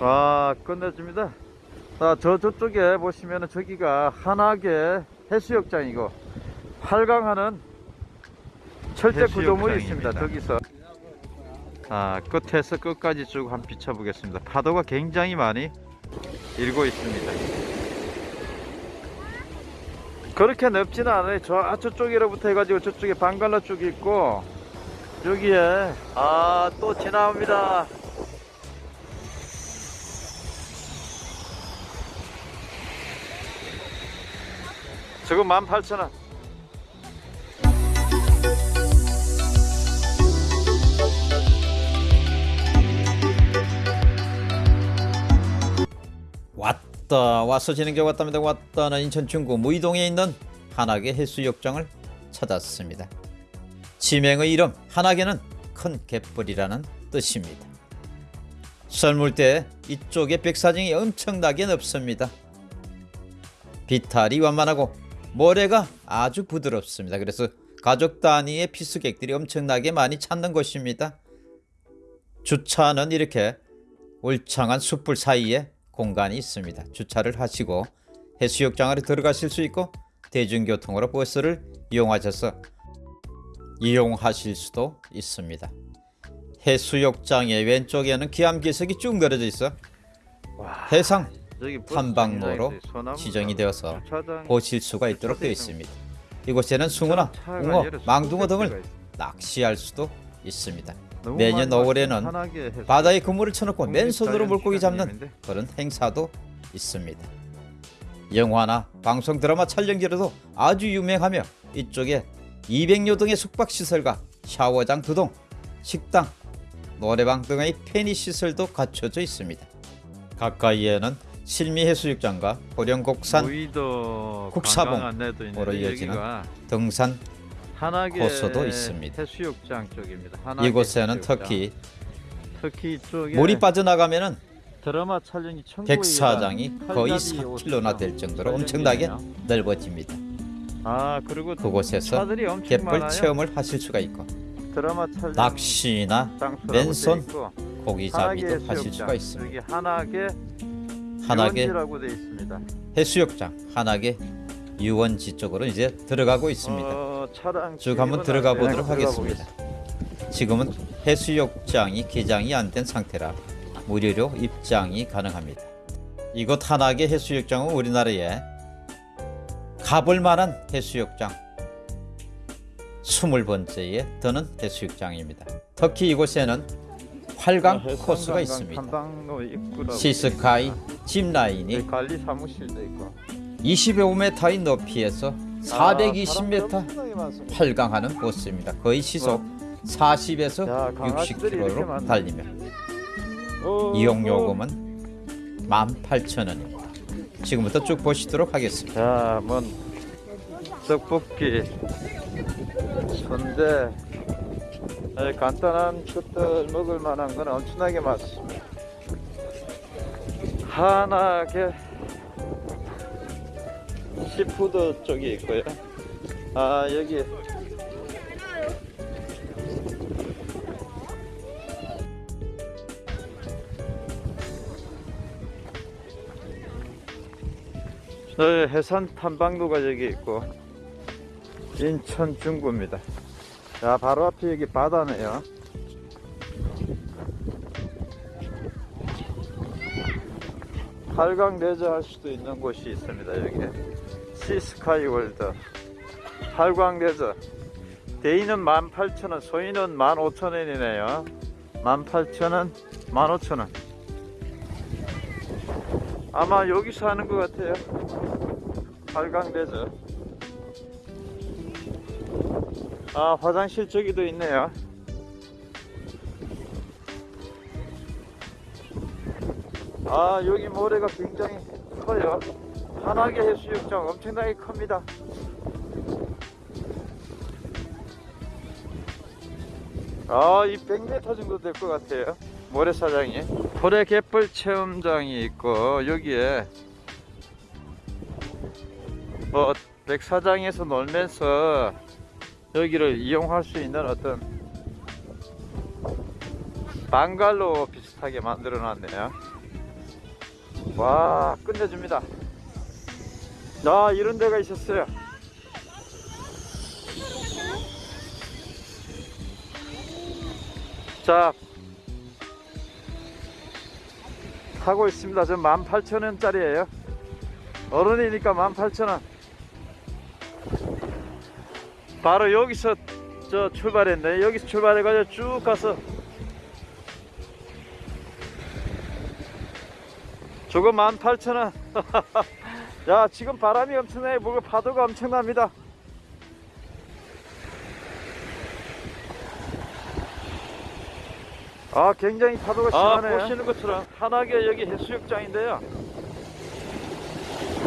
아 끝내줍니다. 자, 저 저쪽에 보시면은 저기가 한악의 해수욕장이고 활강하는 철제 구조물이 있습니다 저기서. 아 끝에서 끝까지 쭉 한번 비춰보겠습니다. 파도가 굉장히 많이 일고 있습니다. 그렇게 넓지는 않아요. 저 저쪽으로부터 해가지고 저쪽에 방갈라 쭉 있고 여기에 아 또 지나옵니다 지금 18,000원. 왔다 와서 진행자 왔답니다. 왔다는 인천 중구 무이동에 있는 한악의 해수욕장을 찾았습니다. 지명의 이름 한악에는 큰 갯벌이라는 뜻입니다. 썰물때 이쪽에 백사정이 엄청나게 넓습니다. 비탈이 완만하고 모래가 아주 부드럽습니다 그래서 가족 단위의 필수객들이 엄청나게 많이 찾는 곳입니다 주차는 이렇게 울창한 숯불 사이에 공간이 있습니다. 주차를 하시고 해수욕장 으로 들어가실 수 있고 대중교통으로 버스를 이용하셔서 이용하실 수도 있습니다. 해수욕장의 왼쪽에는 기암기석이 쭉 늘어져 있어 해상 저기 버스 탐방로로 지정이 되어서 보실 수가 있도록 되어 있습니다. 이곳에는 숭어나 웅어, 망둥어 등을. 낚시할 수도 있습니다. 매년 많이 5월에는 왔어요. 편하게 해서. 바다에 그물을 쳐놓고 맨손으로 물고기 잡는. 그런 행사도 있습니다. 영화나 방송 드라마 촬영지로도 아주 유명하며 이쪽에 200여 동의 숙박시설과 샤워장 두 동, 식당, 노래방 등의 편의시설도 갖춰져 있습니다. 가까이에는 실미해수욕장과 보령곡산 무의도 국사봉 관광 안내도 있는데 으로 이어지는 등산 코스도 있습니다. 이곳에는. 특히 물이 빠져나가면 드라마 촬영이 천국이라 백사장이 거의 칼잡이 4킬로나 될 정도로 엄청나게. 넓어집니다. 아 그리고 그곳에서 갯벌. 체험을 하실 수가 있고 낚시나 맨손 한악의 고기 잡이도 하실. 수가 있습니다. 있습니다. 해수욕장, 한악의 유원지 쪽으로 이제 들어가고 있습니다. 어, 쭉 한번 들어가 안 보도록 하겠습니다. 지금은 해수욕장이 개장이 안 된 상태라 무료로 입장이 가능합니다. 이곳 한악의 해수욕장은 우리나라에 가볼 만한 해수욕장 20번째에 드는 해수욕장입니다. 특히 이곳에는 활강 해수욕장 코스가 있습니다. 시스카이. 짚라인이 여기 관리 사무실도 있고 25m의 높이에서 아, 420m 사람들 엄청나게 많습니다. 활강하는 코스입니다. 거의 시속 40에서 야, 강아지들이 이렇게 60km로 많네. 달리면 어, 이용 어. 요금은 18,000원입니다. 지금부터 쭉 보시도록 하겠습니다. 자, 뭔 떡볶이, 순대, 에, 간단한 것들 먹을 만한 건 엄청나게 많습니다. 한하게 seafood 쪽이 있고요. 아 여기 네, 해안 탐방로가 여기 있고 인천 중구입니다. 자, 바로 앞에 여기 바다네요. 활강 레저 할 수도 있는 곳이 있습니다. 여기 Sea Sky World 활강 레저 대인은 18,000원, 소인은 15,000원이네요. 18,000원, 15,000원. 아마 여기서 하는 것 같아요. 활강대죠. 아, 화장실 저기도 있네요. 아, 여기 모래가 굉장히 커요. 한하계 해수욕장 엄청나게 큽니다. 아, 이 100m 정도 될 것 같아요. 모래사장이. 고래 갯벌 체험장이 있고, 여기에 뭐 백사장에서 놀면서 여기를 이용할 수 있는 어떤 방갈로 비슷한 깨끗하게 만들어 놨네요. 와, 끝내줍니다. 아, 이런 데가 있었어요. 자, 하고 있습니다. 저 18,000원짜리예요. 어른이니까 18,000원. 바로 여기서 저 출발했네. 여기서 출발해가지고 쭉 가서 저거 18,000원. 야, 지금 바람이 엄청나요. 물고 파도가 엄청납니다. 아, 굉장히 파도가 심하네요. 보시는 것처럼 한하게 여기 해수욕장인데요.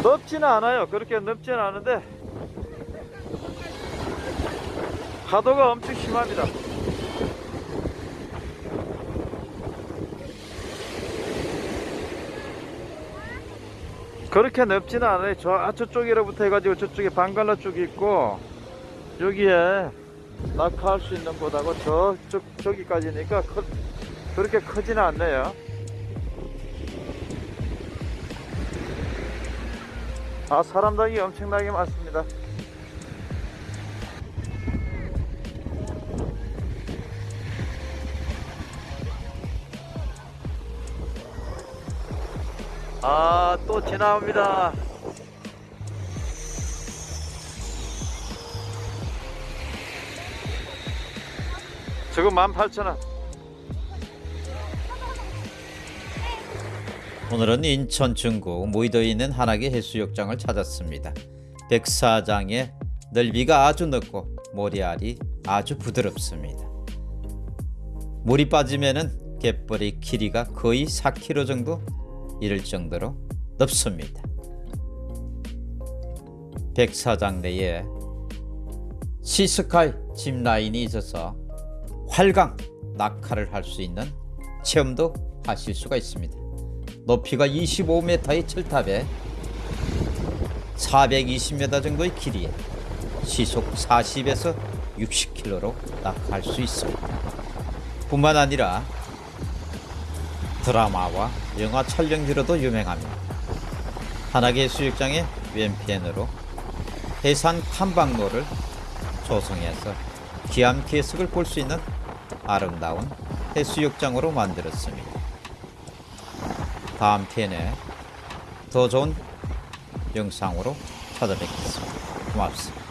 넓지는 않아요. 그렇게 넓지는 않은데 파도가 엄청 심합니다. 그렇게 넓지는 않아요. 저 아, 저쪽이로부터 해가지고 저쪽에 방갈라 쪽이 있고 여기에 낙하할 수 있는 곳하고 저쪽 저기까지니까 크, 그렇게 크지는 않네요. 아 사람당이 엄청나게 많습니다. 아, 또 지나옵니다. 지금 18,000원. 오늘은 인천 중구 무의도에 있는 한하계 해수욕장을 찾았습니다. 백사장의 넓이가 아주 넓고 모래알이 아주 부드럽습니다. 물이 빠지면 은 갯벌의 길이가 거의 4km 정도 이를 정도로 넓습니다. 백사장 내에 시스카이 짚 라인이 있어서 활강 낙하를 할 수 있는 체험도 하실 수가 있습니다. 높이가 25m의 철탑에 420m 정도의 길이에 시속 40에서 60km로 낙하할 수 있습니다. 뿐만 아니라 드라마와 영화 촬영지로도 유명합니다. 한하계 수욕장의 왼편으로 해산 탐방로를 조성해서 기암 계석을 볼 수 있는 아름다운 해수욕장으로 만들었습니다. 다음 편에 더 좋은 영상으로 찾아뵙겠습니다. 고맙습니다.